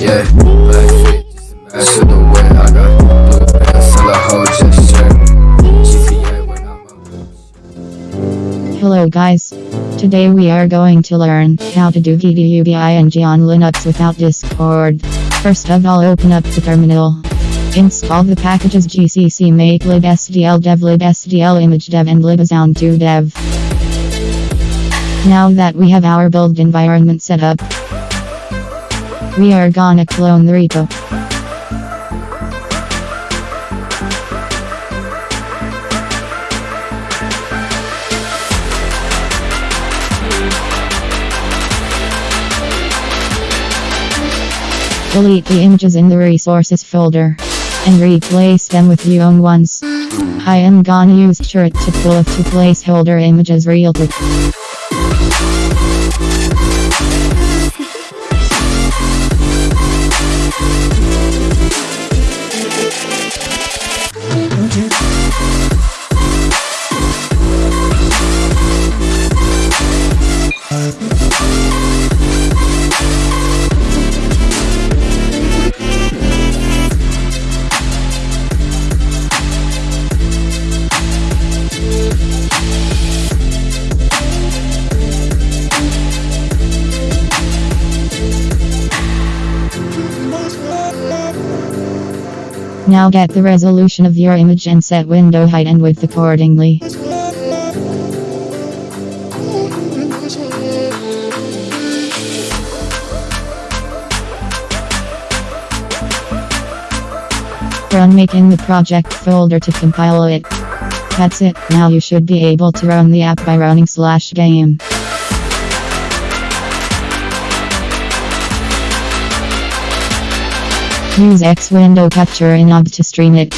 Yeah, I got a. Hello guys. Today we are going to learn how to do GDUBING on Linux without Discord. First of all open up the terminal. Install the packages gcc make lib sdl dev lib sdl image dev and libasound2 dev. Now that we have our build environment set up, we are gonna clone the repo. Delete the images in the resources folder and replace them with your own ones. I am gonna use shirt to pull up two placeholder images real quick. Now get the resolution of your image and set window height and width accordingly. Run make in the project folder to compile it. That's it, now you should be able to run the app by running slash game. Use X window capture in OBS to stream it.